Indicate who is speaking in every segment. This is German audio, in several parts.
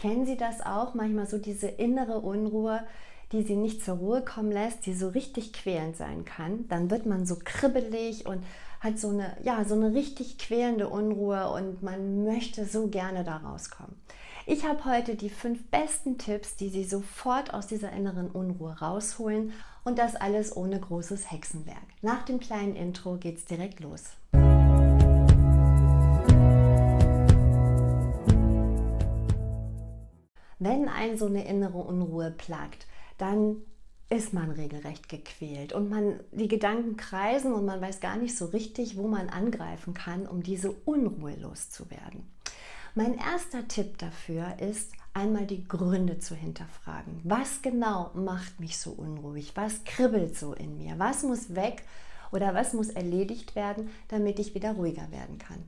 Speaker 1: Kennen Sie das auch? Manchmal so diese innere Unruhe, die Sie nicht zur Ruhe kommen lässt, die so richtig quälend sein kann. Dann wird man so kribbelig und hat so eine, ja, so eine richtig quälende Unruhe und man möchte so gerne da rauskommen. Ich habe heute die fünf besten Tipps, die Sie sofort aus dieser inneren Unruhe rausholen und das alles ohne großes Hexenwerk. Nach dem kleinen Intro geht's direkt los. Wenn ein so eine innere Unruhe plagt, dann ist man regelrecht gequält und man die Gedanken kreisen und man weiß gar nicht so richtig, wo man angreifen kann, um diese Unruhe loszuwerden. Mein erster Tipp dafür ist, einmal die Gründe zu hinterfragen. Was genau macht mich so unruhig? Was kribbelt so in mir? Was muss weg oder was muss erledigt werden, damit ich wieder ruhiger werden kann?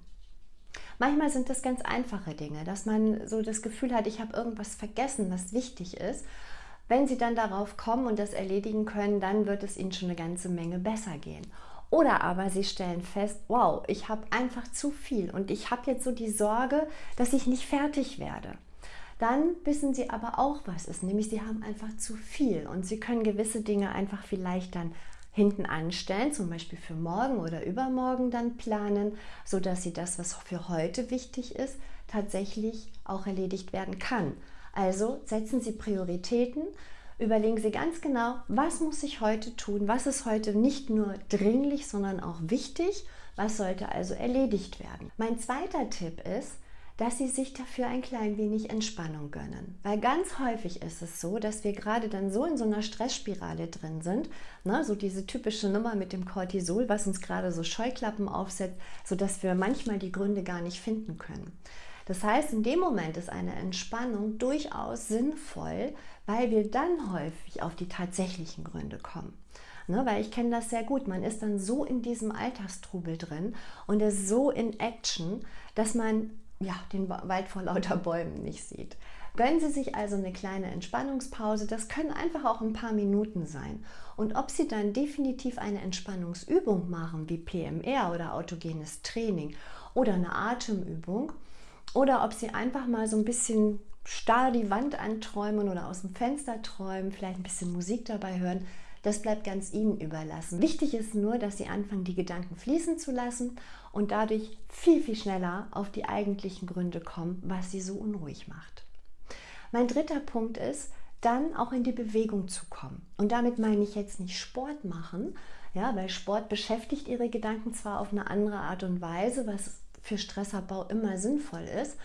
Speaker 1: Manchmal sind das ganz einfache Dinge, dass man so das Gefühl hat, ich habe irgendwas vergessen, was wichtig ist. Wenn Sie dann darauf kommen und das erledigen können, dann wird es Ihnen schon eine ganze Menge besser gehen. Oder aber sie stellen fest, wow, ich habe einfach zu viel und ich habe jetzt so die Sorge, dass ich nicht fertig werde. Dann wissen sie aber auch, was ist, nämlich sie haben einfach zu viel und sie können gewisse Dinge einfach vielleicht dann hinten anstellen, zum Beispiel für morgen oder übermorgen dann planen, sodass sie das, was für heute wichtig ist, tatsächlich auch erledigt werden kann. Also setzen Sie Prioritäten, Überlegen Sie ganz genau, was muss ich heute tun, was ist heute nicht nur dringlich, sondern auch wichtig, was sollte also erledigt werden. Mein zweiter Tipp ist, dass Sie sich dafür ein klein wenig Entspannung gönnen. Weil ganz häufig ist es so, dass wir gerade dann so in so einer Stressspirale drin sind, ne, so diese typische Nummer mit dem Cortisol, was uns gerade so Scheuklappen aufsetzt, sodass wir manchmal die Gründe gar nicht finden können. Das heißt, in dem Moment ist eine Entspannung durchaus sinnvoll, weil wir dann häufig auf die tatsächlichen Gründe kommen. Ne, weil ich kenne das sehr gut. Man ist dann so in diesem Alltagstrubel drin und ist so in Action, dass man ja, den Wald vor lauter Bäumen nicht sieht. Gönnen Sie sich also eine kleine Entspannungspause. Das können einfach auch ein paar Minuten sein. Und ob Sie dann definitiv eine Entspannungsübung machen, wie PMR oder autogenes Training oder eine Atemübung, oder ob Sie einfach mal so ein bisschen starr die Wand anträumen oder aus dem Fenster träumen, vielleicht ein bisschen Musik dabei hören. Das bleibt ganz Ihnen überlassen. Wichtig ist nur, dass Sie anfangen, die Gedanken fließen zu lassen und dadurch viel, viel schneller auf die eigentlichen Gründe kommen, was Sie so unruhig macht. Mein dritter Punkt ist, dann auch in die Bewegung zu kommen. Und damit meine ich jetzt nicht Sport machen, ja, weil Sport beschäftigt Ihre Gedanken zwar auf eine andere Art und Weise, was für Stressabbau immer sinnvoll ist.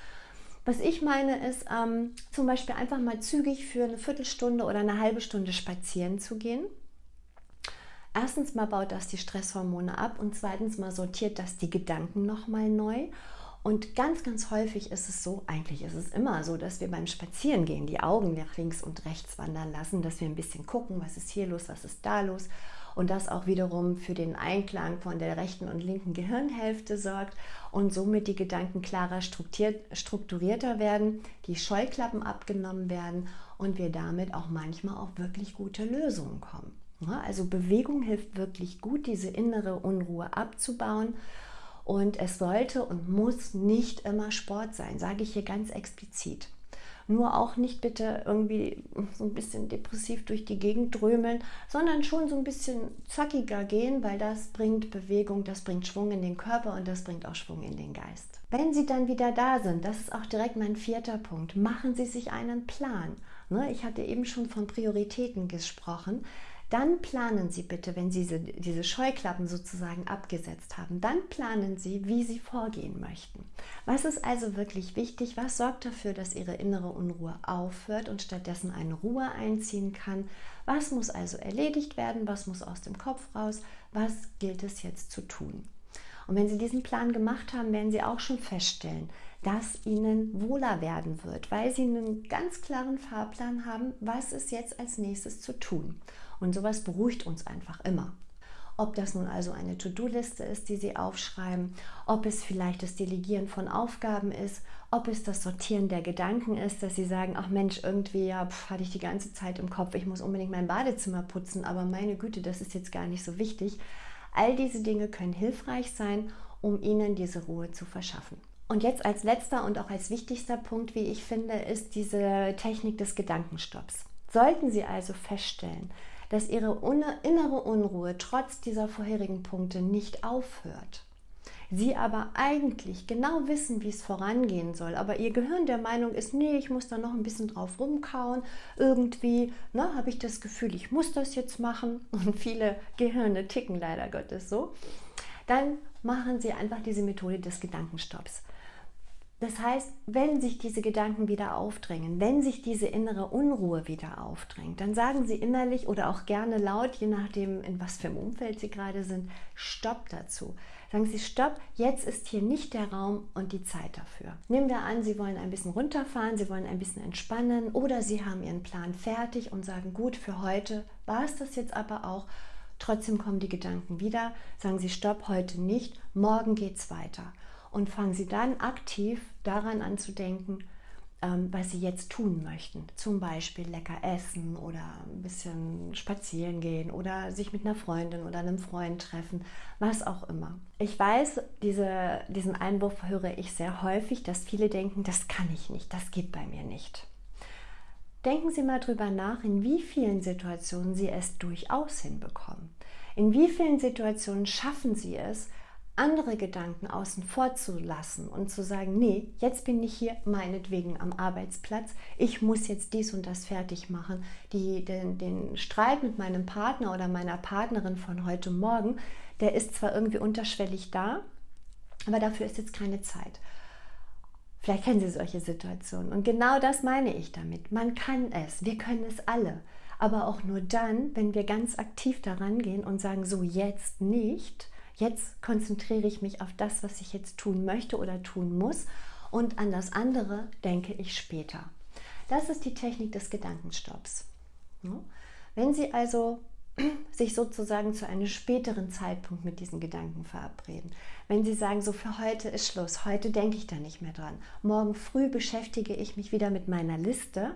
Speaker 1: Was ich meine ist, ähm, zum Beispiel einfach mal zügig für eine Viertelstunde oder eine halbe Stunde spazieren zu gehen. Erstens mal baut das die Stresshormone ab und zweitens mal sortiert das die Gedanken nochmal neu. Und ganz, ganz häufig ist es so, eigentlich ist es immer so, dass wir beim Spazierengehen die Augen nach links und rechts wandern lassen, dass wir ein bisschen gucken, was ist hier los, was ist da los und das auch wiederum für den Einklang von der rechten und linken Gehirnhälfte sorgt und somit die Gedanken klarer strukturierter werden, die Scheuklappen abgenommen werden und wir damit auch manchmal auf wirklich gute Lösungen kommen. Also Bewegung hilft wirklich gut, diese innere Unruhe abzubauen. Und es sollte und muss nicht immer Sport sein, sage ich hier ganz explizit. Nur auch nicht bitte irgendwie so ein bisschen depressiv durch die Gegend drömeln, sondern schon so ein bisschen zackiger gehen, weil das bringt Bewegung, das bringt Schwung in den Körper und das bringt auch Schwung in den Geist. Wenn Sie dann wieder da sind, das ist auch direkt mein vierter Punkt, machen Sie sich einen Plan. Ne, ich hatte eben schon von Prioritäten gesprochen. Dann planen Sie bitte, wenn Sie diese, Scheuklappen sozusagen abgesetzt haben, dann planen Sie, wie Sie vorgehen möchten. Was ist also wirklich wichtig? Was sorgt dafür, dass Ihre innere Unruhe aufhört und stattdessen eine Ruhe einziehen kann? Was muss also erledigt werden? Was muss aus dem Kopf raus? Was gilt es jetzt zu tun? Und wenn Sie diesen Plan gemacht haben, werden Sie auch schon feststellen, dass Ihnen wohler werden wird, weil Sie einen ganz klaren Fahrplan haben, was ist jetzt als nächstes zu tun. Und sowas beruhigt uns einfach immer. Ob das nun also eine To-Do-Liste ist, die Sie aufschreiben, ob es vielleicht das Delegieren von Aufgaben ist, ob es das Sortieren der Gedanken ist, dass Sie sagen, ach Mensch, irgendwie ja, pf, hatte ich die ganze Zeit im Kopf, ich muss unbedingt mein Badezimmer putzen, aber meine Güte, das ist jetzt gar nicht so wichtig. All diese Dinge können hilfreich sein, um Ihnen diese Ruhe zu verschaffen. Und jetzt als letzter und auch als wichtigster Punkt, wie ich finde, ist diese Technik des Gedankenstopps. Sollten Sie also feststellen, dass Ihre innere Unruhe trotz dieser vorherigen Punkte nicht aufhört, Sie aber eigentlich genau wissen, wie es vorangehen soll, aber Ihr Gehirn der Meinung ist, nee, ich muss da noch ein bisschen drauf rumkauen, irgendwie ne, habe ich das Gefühl, ich muss das jetzt machen. Und viele Gehirne ticken leider Gottes so, dann machen Sie einfach diese Methode des Gedankenstopps. Das heißt, wenn sich diese Gedanken wieder aufdrängen, wenn sich diese innere Unruhe wieder aufdrängt, dann sagen Sie innerlich oder auch gerne laut, je nachdem, in was für einem Umfeld Sie gerade sind, Stopp dazu. Sagen Sie Stopp, jetzt ist hier nicht der Raum und die Zeit dafür. Nehmen wir an, Sie wollen ein bisschen runterfahren, Sie wollen ein bisschen entspannen oder Sie haben Ihren Plan fertig und sagen, gut, für heute war es das jetzt aber auch. Trotzdem kommen die Gedanken wieder. Sagen Sie Stopp, heute nicht, morgen geht es weiter und fangen Sie dann aktiv daran an zu denken, ähm, was Sie jetzt tun möchten. Zum Beispiel lecker essen oder ein bisschen spazieren gehen oder sich mit einer Freundin oder einem Freund treffen, was auch immer. Ich weiß, diese, diesen Einwurf höre ich sehr häufig, dass viele denken, das kann ich nicht, das geht bei mir nicht. Denken Sie mal drüber nach, in wie vielen Situationen Sie es durchaus hinbekommen. In wie vielen Situationen schaffen Sie es, andere Gedanken außen vor zu lassen und zu sagen, nee, jetzt bin ich hier meinetwegen am Arbeitsplatz, ich muss jetzt dies und das fertig machen. Die, den, den Streit mit meinem Partner oder meiner Partnerin von heute Morgen, der ist zwar irgendwie unterschwellig da, aber dafür ist jetzt keine Zeit. Vielleicht kennen Sie solche Situationen. Und genau das meine ich damit. Man kann es, wir können es alle. Aber auch nur dann, wenn wir ganz aktiv daran gehen und sagen, so jetzt nicht, Jetzt konzentriere ich mich auf das, was ich jetzt tun möchte oder tun muss und an das andere denke ich später. Das ist die Technik des Gedankenstopps. Wenn Sie also sich sozusagen zu einem späteren Zeitpunkt mit diesen Gedanken verabreden. Wenn Sie sagen, so für heute ist Schluss, heute denke ich da nicht mehr dran. Morgen früh beschäftige ich mich wieder mit meiner Liste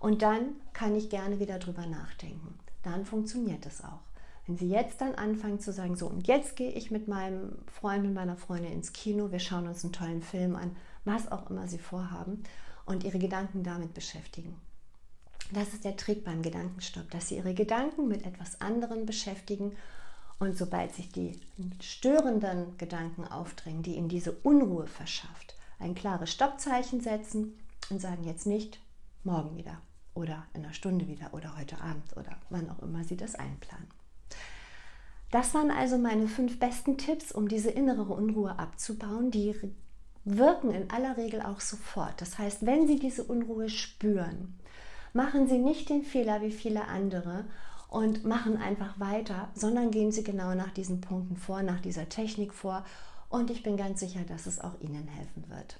Speaker 1: und dann kann ich gerne wieder drüber nachdenken. Dann funktioniert es auch. Wenn Sie jetzt dann anfangen zu sagen, so und jetzt gehe ich mit meinem Freund und meiner Freundin ins Kino, wir schauen uns einen tollen Film an, was auch immer Sie vorhaben und Ihre Gedanken damit beschäftigen. Das ist der Trick beim Gedankenstopp, dass Sie Ihre Gedanken mit etwas anderem beschäftigen und sobald sich die störenden Gedanken aufdrängen, die Ihnen diese Unruhe verschafft, ein klares Stoppzeichen setzen und sagen jetzt nicht morgen wieder oder in einer Stunde wieder oder heute Abend oder wann auch immer Sie das einplanen. Das waren also meine fünf besten Tipps, um diese innere Unruhe abzubauen. Die wirken in aller Regel auch sofort. Das heißt, wenn Sie diese Unruhe spüren, machen Sie nicht den Fehler wie viele andere und machen einfach weiter, sondern gehen Sie genau nach diesen Punkten vor, nach dieser Technik vor. Und ich bin ganz sicher, dass es auch Ihnen helfen wird.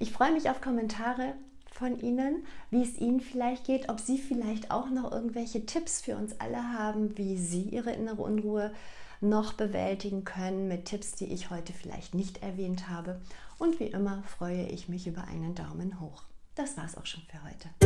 Speaker 1: Ich freue mich auf Kommentare von Ihnen, wie es Ihnen vielleicht geht, ob Sie vielleicht auch noch irgendwelche Tipps für uns alle haben, wie Sie Ihre innere Unruhe noch bewältigen können mit Tipps, die ich heute vielleicht nicht erwähnt habe. Und wie immer freue ich mich über einen Daumen hoch. Das war es auch schon für heute.